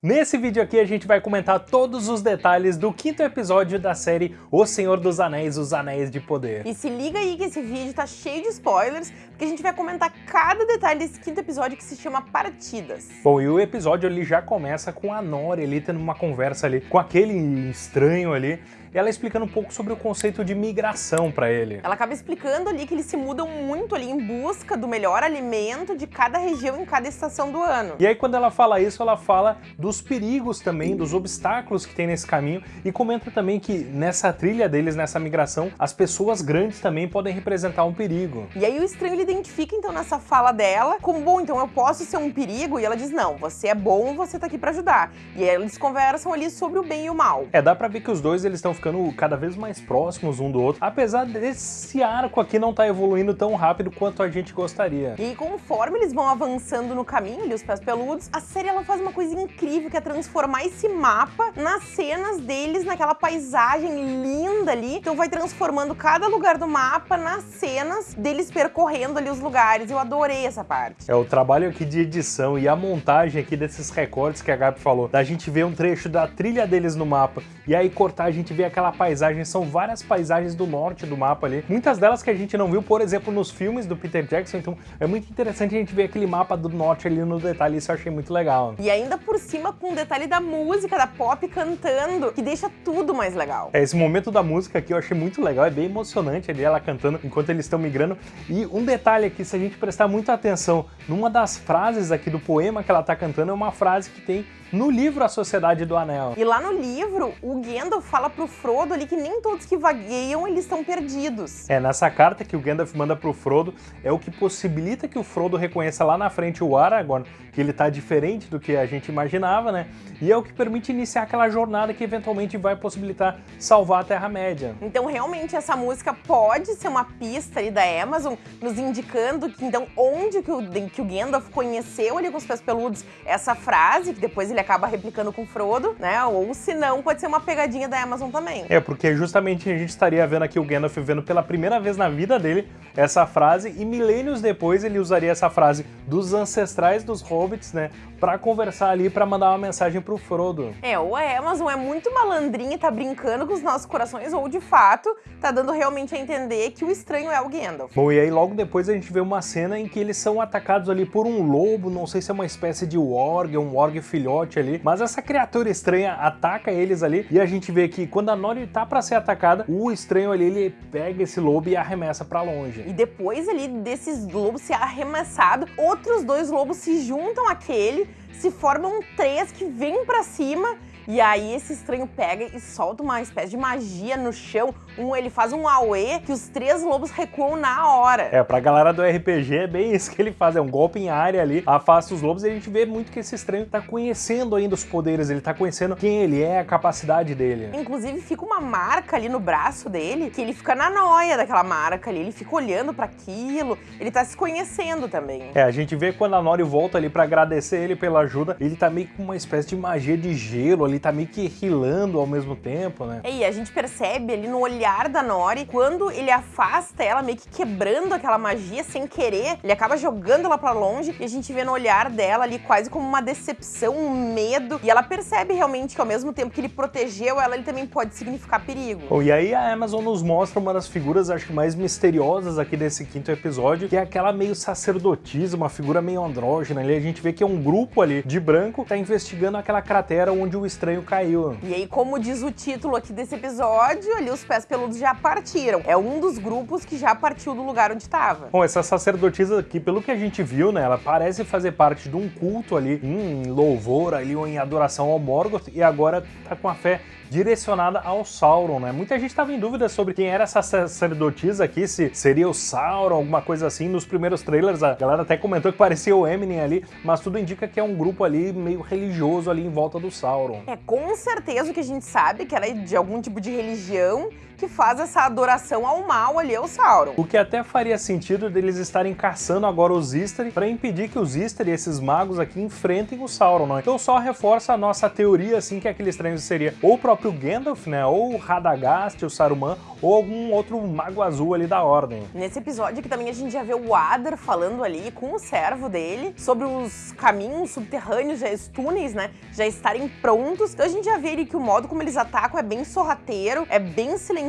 Nesse vídeo aqui a gente vai comentar todos os detalhes do quinto episódio da série O Senhor dos Anéis, Os Anéis de Poder. E se liga aí que esse vídeo tá cheio de spoilers, porque a gente vai comentar cada detalhe desse quinto episódio que se chama Partidas. Bom, e o episódio ele já começa com a Nori ali tendo uma conversa ali com aquele estranho ali, e ela explicando um pouco sobre o conceito de migração para ele. Ela acaba explicando ali que eles se mudam muito ali em busca do melhor alimento de cada região em cada estação do ano. E aí quando ela fala isso, ela fala dos perigos também, dos obstáculos que tem nesse caminho e comenta também que nessa trilha deles, nessa migração, as pessoas grandes também podem representar um perigo. E aí o estranho ele identifica então nessa fala dela como, bom, então eu posso ser um perigo? E ela diz, não, você é bom, você tá aqui para ajudar. E aí eles conversam ali sobre o bem e o mal. É, dá pra ver que os dois eles estão ficando cada vez mais próximos um do outro, apesar desse arco aqui não estar tá evoluindo tão rápido quanto a gente gostaria. E conforme eles vão avançando no caminho, os pés peludos, a série ela faz uma coisa incrível, que é transformar esse mapa nas cenas deles, naquela paisagem linda ali. Então vai transformando cada lugar do mapa nas cenas deles percorrendo ali os lugares. Eu adorei essa parte. É, o trabalho aqui de edição e a montagem aqui desses recortes que a Gabi falou, da gente ver um trecho da trilha deles no mapa e aí cortar, a gente vê aquela paisagem, são várias paisagens do norte do mapa ali, muitas delas que a gente não viu, por exemplo, nos filmes do Peter Jackson, então é muito interessante a gente ver aquele mapa do norte ali no detalhe, isso eu achei muito legal. E ainda por cima com o detalhe da música, da pop cantando, que deixa tudo mais legal. É, esse momento da música aqui eu achei muito legal, é bem emocionante ali ela cantando enquanto eles estão migrando, e um detalhe aqui, se a gente prestar muita atenção, numa das frases aqui do poema que ela tá cantando, é uma frase que tem no livro A Sociedade do Anel. E lá no livro, o Gandalf fala pro Frodo ali que nem todos que vagueiam, eles estão perdidos. É, nessa carta que o Gandalf manda pro Frodo, é o que possibilita que o Frodo reconheça lá na frente o Aragorn, que ele tá diferente do que a gente imaginava, né? E é o que permite iniciar aquela jornada que eventualmente vai possibilitar salvar a Terra-média. Então, realmente, essa música pode ser uma pista ali da Amazon, nos indicando que, então, onde que o, que o Gandalf conheceu ali com os pés peludos essa frase, que depois ele acaba replicando com Frodo, né? Ou se não, pode ser uma pegadinha da Amazon também. É, porque justamente a gente estaria vendo aqui o Gandalf vendo pela primeira vez na vida dele essa frase e milênios depois ele usaria essa frase dos ancestrais dos hobbits, né? Pra conversar ali, pra mandar uma mensagem pro Frodo. É, ou a Amazon é muito malandrinha e tá brincando com os nossos corações, ou de fato, tá dando realmente a entender que o estranho é o Gandalf. Bom, e aí logo depois a gente vê uma cena em que eles são atacados ali por um lobo, não sei se é uma espécie de warg, um warg filhote, ali, mas essa criatura estranha ataca eles ali e a gente vê que quando a Nori tá pra ser atacada, o estranho ali, ele pega esse lobo e arremessa pra longe. E depois ali desses lobos ser arremessado, outros dois lobos se juntam àquele, se formam três que vêm pra cima e aí esse estranho pega e solta uma espécie de magia no chão. Um, ele faz um auê que os três lobos recuam na hora. É, pra galera do RPG é bem isso que ele faz, é um golpe em área ali, afasta os lobos e a gente vê muito que esse estranho tá conhecendo ainda os poderes, ele tá conhecendo quem ele é, a capacidade dele. Inclusive fica uma marca ali no braço dele, que ele fica na noia daquela marca ali, ele fica olhando para aquilo, ele tá se conhecendo também. É, a gente vê quando a Nori volta ali para agradecer ele pela ajuda, ele tá meio com uma espécie de magia de gelo ali, tá meio que rilando ao mesmo tempo, né? E a gente percebe ali no olhar da Nori, quando ele afasta ela, meio que quebrando aquela magia sem querer, ele acaba jogando ela pra longe e a gente vê no olhar dela ali quase como uma decepção, um medo, e ela percebe realmente que ao mesmo tempo que ele protegeu ela, ele também pode significar perigo. Bom, e aí a Amazon nos mostra uma das figuras, acho que mais misteriosas aqui desse quinto episódio, que é aquela meio sacerdotisa, uma figura meio andrógena ali, a gente vê que é um grupo ali de branco, tá investigando aquela cratera onde o estranho caiu. E aí, como diz o título aqui desse episódio, ali os pés peludos já partiram. É um dos grupos que já partiu do lugar onde estava. Bom, essa sacerdotisa aqui, pelo que a gente viu, né, ela parece fazer parte de um culto ali, em louvor ali, ou em adoração ao Morgoth, e agora tá com a fé direcionada ao Sauron, né? Muita gente estava em dúvida sobre quem era essa sacerdotisa aqui, se seria o Sauron, alguma coisa assim. Nos primeiros trailers, a galera até comentou que parecia o Eminem ali, mas tudo indica que é um grupo ali meio religioso ali em volta do Sauron. É, com certeza o que a gente sabe que ela é de algum tipo de religião que faz essa adoração ao mal ali ao Sauron. O que até faria sentido deles estarem caçando agora os Istari para impedir que os Istari, esses magos aqui, enfrentem o Sauron, né? Então só reforça a nossa teoria, assim, que aquele estranho seria ou o próprio Gandalf, né? Ou o Radagast, o Saruman, ou algum outro mago azul ali da Ordem. Nesse episódio aqui também a gente já vê o Adar falando ali com o servo dele sobre os caminhos subterrâneos, já, os túneis, né, já estarem prontos. Então a gente já vê ali que o modo como eles atacam é bem sorrateiro, é bem silencioso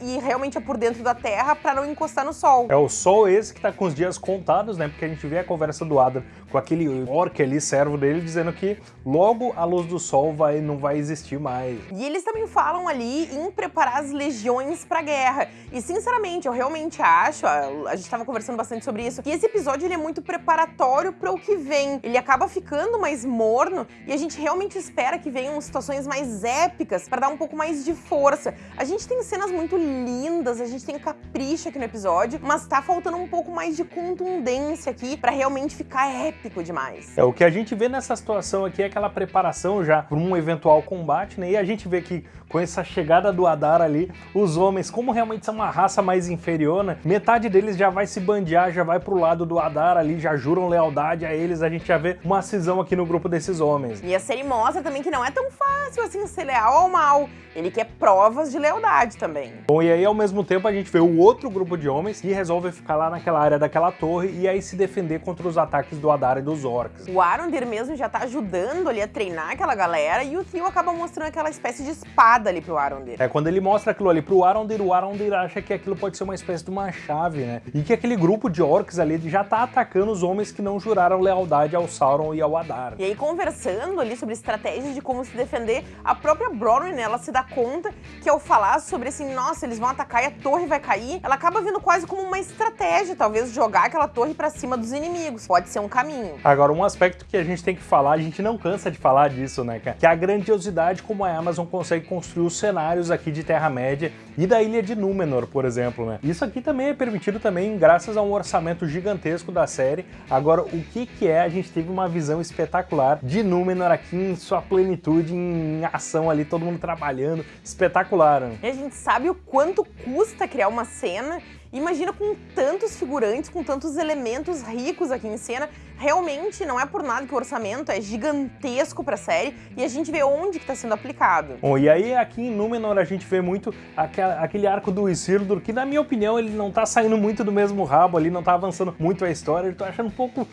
e realmente é por dentro da terra para não encostar no sol. É o sol esse que tá com os dias contados, né? Porque a gente vê a conversa do Adam com aquele orc ali, servo dele, dizendo que logo a luz do sol vai, não vai existir mais. E eles também falam ali em preparar as legiões pra guerra. E sinceramente, eu realmente acho, a, gente tava conversando bastante sobre isso, que esse episódio ele é muito preparatório para o que vem. Ele acaba ficando mais morno e a gente realmente espera que venham situações mais épicas para dar um pouco mais de força. A gente tem cenas muito lindas, a gente tem capricho aqui no episódio, mas tá faltando um pouco mais de contundência aqui para realmente ficar épico demais. É, o que a gente vê nessa situação aqui é aquela preparação já para um eventual combate, né? E a gente vê que com essa chegada do Adar ali, os homens, como realmente são uma raça mais inferior, né? Metade deles já vai se bandear, já vai pro lado do Adar ali, já juram lealdade a eles, a gente já vê uma cisão aqui no grupo desses homens. E a série mostra também que não é tão fácil assim ser leal ao mal. Ele quer provas de lealdade também. Bom, e aí ao mesmo tempo a gente vê o outro grupo de homens que resolve ficar lá naquela área daquela torre e aí se defender contra os ataques do Adar e dos orcs. O Arondir mesmo já tá ajudando ali a treinar aquela galera e o Theo acaba mostrando aquela espécie de espada espada ali pro Arondir. É, quando ele mostra aquilo ali pro Arondir, o Arondir acha que aquilo pode ser uma espécie de uma chave, né? E que aquele grupo de orcs ali já tá atacando os homens que não juraram lealdade ao Sauron e ao Adar. E aí, conversando ali sobre estratégias de como se defender, a própria Bronwyn, ela se dá conta que ao falar sobre assim, nossa, eles vão atacar e a torre vai cair, ela acaba vindo quase como uma estratégia, talvez jogar aquela torre para cima dos inimigos. Pode ser um caminho. Agora, um aspecto que a gente tem que falar, a gente não cansa de falar disso, né, cara? Que é a grandiosidade como a Amazon consegue construir construir os cenários aqui de Terra-média e da Ilha de Númenor, por exemplo, né? Isso aqui também é permitido também graças a um orçamento gigantesco da série. Agora, o que que é? A gente teve uma visão espetacular de Númenor aqui em sua plenitude, em ação ali, todo mundo trabalhando, espetacular. Né? Gente sabe o quanto custa criar uma cena Imagina com tantos figurantes, com tantos elementos ricos aqui em cena, realmente não é por nada que o orçamento é gigantesco pra série e a gente vê onde que tá sendo aplicado. Bom, e aí aqui em Númenor a gente vê muito aquele arco do Isildur, que na minha opinião ele não tá saindo muito do mesmo rabo ali, não tá avançando muito a história, eu tô achando um pouco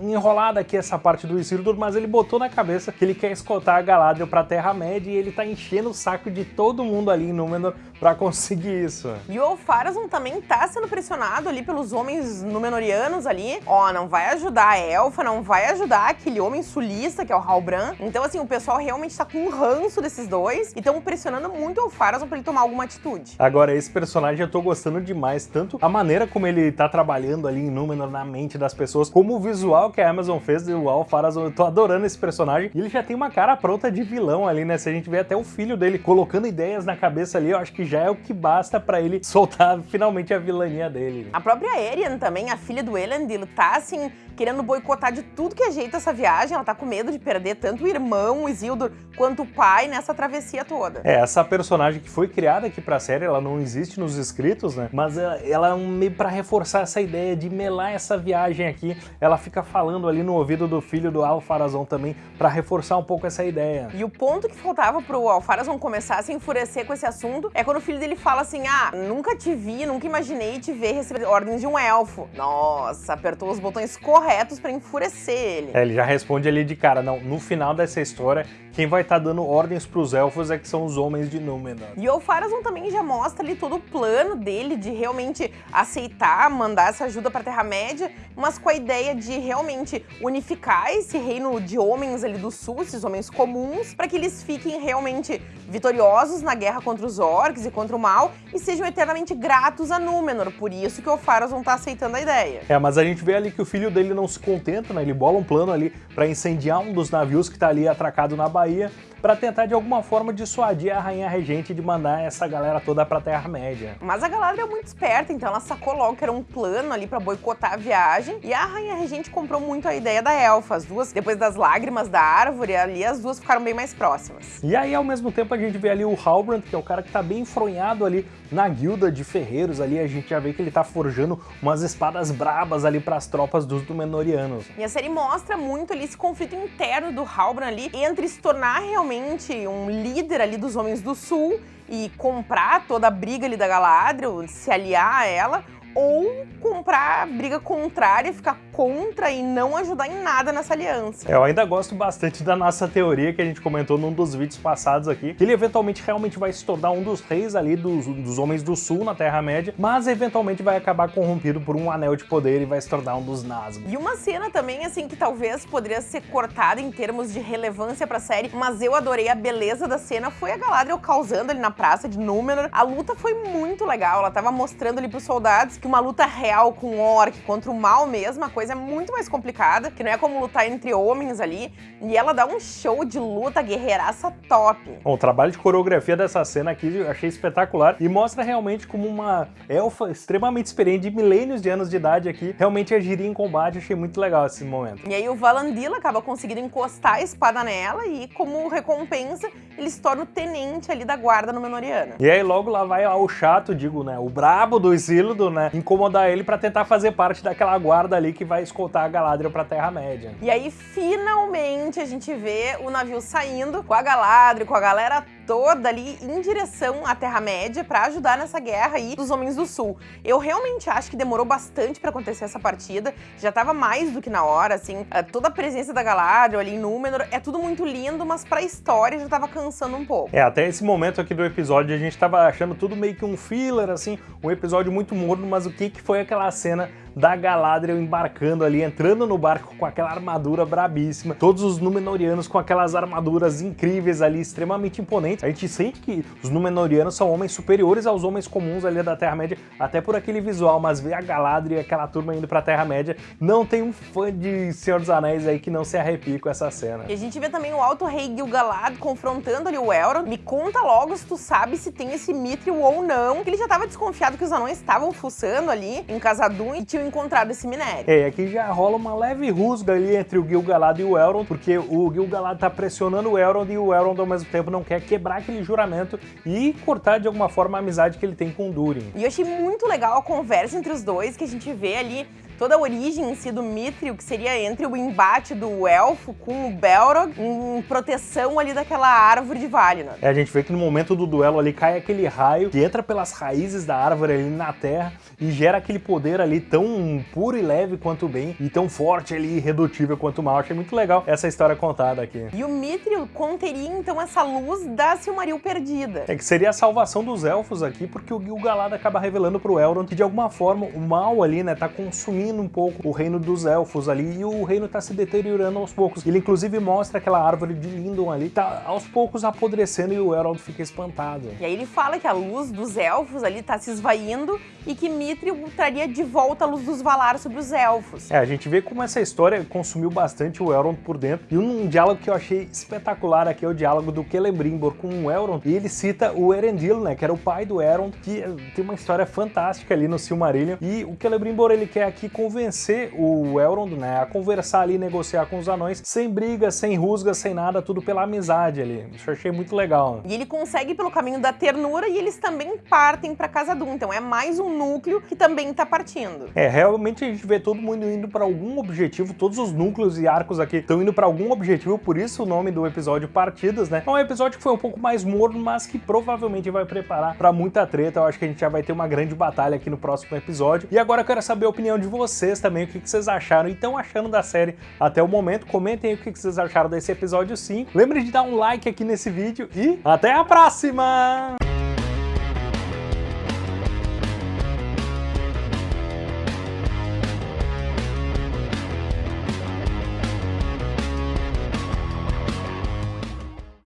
enrolada aqui essa parte do Isildur, mas ele botou na cabeça que ele quer escoltar a Galadriel pra Terra-média e ele tá enchendo o saco de todo mundo ali em Númenor pra conseguir isso. E o Farazon também tá sendo pressionado ali pelos homens Númenorianos ali. Ó, não vai ajudar a Elfa, não vai ajudar aquele homem sulista, que é o Halbran. Então, assim, o pessoal realmente tá com um ranço desses dois e estão pressionando muito o Farazon pra ele tomar alguma atitude. Agora, esse personagem eu tô gostando demais, tanto a maneira como ele tá trabalhando ali em Númenor na mente das pessoas, como o visual que a Amazon fez do Al Farazon. Eu tô adorando esse personagem. E ele já tem uma cara pronta de vilão ali, né? Se a gente vê até o filho dele colocando ideias na cabeça ali, eu acho que já é o que basta para ele soltar finalmente a vilania dele. A própria Arian também, a filha do Elendil, tá assim, querendo boicotar de tudo que é jeito essa viagem. Ela tá com medo de perder tanto o irmão, o Isildur, quanto o pai nessa travessia toda. É, essa personagem que foi criada aqui pra série, ela não existe nos escritos, né? Mas ela, ela é um meio pra reforçar essa ideia de melar essa viagem aqui. Ela fica falando ali no ouvido do filho do Alfarazon também, pra reforçar um pouco essa ideia. E o ponto que faltava pro Alfarazon começar a se enfurecer com esse assunto é quando o filho dele fala assim, ah, nunca te vi, nunca imaginei te ver receber ordens de um elfo. Nossa, apertou os botões corretos para enfurecer ele. É, ele já responde ali de cara, não, no final dessa história, quem vai estar tá dando ordens para os elfos é que são os homens de Númenor. E o Farazon também já mostra ali todo o plano dele de realmente aceitar, mandar essa ajuda para a Terra-média, mas com a ideia de realmente unificar esse reino de homens ali do sul, esses homens comuns, para que eles fiquem realmente vitoriosos na guerra contra os orcs e contra o mal e sejam eternamente gratos a Númenor, por isso que o Farazon tá aceitando a ideia. É, mas a gente vê ali que o filho dele não se contenta, né? Ele bola um plano ali para incendiar um dos navios que tá ali atracado na Bahia, para tentar de alguma forma dissuadir a Rainha Regente de mandar essa galera toda pra Terra-média. Mas a Galadriel é muito esperta, então ela sacou logo que era um plano ali para boicotar a viagem, e a Rainha Regente comprou muito a ideia da Elfa. As duas, depois das lágrimas da árvore, ali as duas ficaram bem mais próximas. E aí, ao mesmo tempo, a gente vê ali o Halbrand, que é o cara que tá bem enfronhado ali na guilda de ferreiros ali, a gente já vê que ele tá forjando umas espadas brabas ali para as tropas dos Númenóreanos. E a série mostra muito ali esse conflito interno do Halbrand ali entre se tornar realmente realmente um líder ali dos Homens do Sul e comprar toda a briga ali da Galadriel, se aliar a ela, ou comprar a briga contrária, ficar contra e não ajudar em nada nessa aliança. É, eu ainda gosto bastante da nossa teoria que a gente comentou num dos vídeos passados aqui, que ele eventualmente realmente vai se tornar um dos reis ali dos, dos Homens do Sul na Terra-média, mas eventualmente vai acabar corrompido por um anel de poder e vai se tornar um dos Nazgûl. E uma cena também, assim, que talvez poderia ser cortada em termos de relevância pra série, mas eu adorei a beleza da cena, foi a Galadriel causando ali na praça de Númenor. A luta foi muito legal, ela tava mostrando ali pros soldados que uma luta real com orc contra o mal mesmo, a coisa é muito mais complicada, que não é como lutar entre homens ali, e ela dá um show de luta guerreiraça top. Bom, o trabalho de coreografia dessa cena aqui eu achei espetacular e mostra realmente como uma elfa extremamente experiente de milênios de anos de idade aqui realmente agiria em combate, achei muito legal esse momento. E aí o Valandila acaba conseguindo encostar a espada nela e como recompensa ele se torna o tenente ali da guarda Númenoriana. E aí logo lá vai o chato, digo, né, o brabo do Isildur, né, incomodar ele pra tentar fazer parte daquela guarda ali que vai escoltar a Galadriel pra Terra-média. E aí finalmente a gente vê o navio saindo com a Galadriel, com a galera toda ali em direção à Terra-média pra ajudar nessa guerra aí dos Homens do Sul. Eu realmente acho que demorou bastante pra acontecer essa partida, já tava mais do que na hora, assim, eh, toda a presença da Galadriel ali em Númenor, é tudo muito lindo, mas pra história já tava cansando um pouco. É, até esse momento aqui do episódio a gente tava achando tudo meio que um filler, assim, um episódio muito morno, mas o que que foi aquela cena da Galadriel embarcando ali, entrando no barco com aquela armadura brabíssima, todos os Númenóreanos com aquelas armaduras incríveis ali, extremamente imponentes. A gente sente que os Númenóreanos são homens superiores aos homens comuns ali da Terra-média, até por aquele visual, mas ver a Galadriel e aquela turma indo pra Terra-média, não tem um fã de Senhor dos Anéis aí que não se arrepie com essa cena. E a gente vê também o Alto Rei Gil-galad confrontando ali o Elrond. Me conta logo se tu sabe se tem esse Mithril ou não, que ele já tava desconfiado que os anões estavam fuçando ali em Casadum e tinham encontrado esse minério. É, aqui já rola uma leve rusga ali entre o Gil-galad e o Elrond, porque o Gil-galad tá pressionando o Elrond e o Elrond ao mesmo tempo não quer quebrar aquele juramento e cortar de alguma forma a amizade que ele tem com o Durin. E eu achei muito legal a conversa entre os dois, que a gente vê ali toda a origem em si do Mithril, que seria entre o embate do Elfo com o Belrog, em proteção ali daquela árvore de Valinor. É, a gente vê que no momento do duelo ali cai aquele raio que entra pelas raízes da árvore ali na terra e gera aquele poder ali tão puro e leve quanto o bem e tão forte ali e irredutível quanto o mal. Achei muito legal essa história contada aqui. E o Mithril conteria então essa luz da Silmaril perdida. É que seria a salvação dos elfos aqui, porque o Gil-galad acaba revelando pro Elrond que de alguma forma o mal ali, né, tá consumindo um pouco o reino dos elfos ali e o reino tá se deteriorando aos poucos. Ele inclusive mostra aquela árvore de Lindon ali, tá aos poucos apodrecendo e o Elrond fica espantado. E aí ele fala que a luz dos elfos ali tá se esvaindo e que Mithril traria de volta a luz dos Valar sobre os elfos. É, a gente vê como essa história consumiu bastante o Elrond por dentro. E um diálogo que eu achei espetacular aqui é o diálogo do Celebrimbor com o Elrond. E ele cita o Erendil, né, que era o pai do Elrond, que tem uma história fantástica ali no Silmarillion. E o Celebrimbor, ele quer aqui convencer o Elrond, né, a conversar ali, negociar com os anões, sem briga, sem rusga, sem nada, tudo pela amizade ali. Isso eu achei muito legal. E ele consegue pelo caminho da ternura e eles também partem pra Casa Dum. Então é mais um núcleo que também tá partindo. É, realmente a gente vê todo mundo indo para algum objetivo, todos os núcleos e arcos aqui estão indo para algum objetivo, por isso o nome do episódio Partidas, né? É um episódio que foi um pouco mais morno, mas que provavelmente vai preparar para muita treta. Eu acho que a gente já vai ter uma grande batalha aqui no próximo episódio. E agora eu quero saber a opinião de vocês também, o que vocês acharam e estão achando da série até o momento. Comentem aí o que vocês acharam desse episódio 5. Lembre de dar um like aqui nesse vídeo e até a próxima!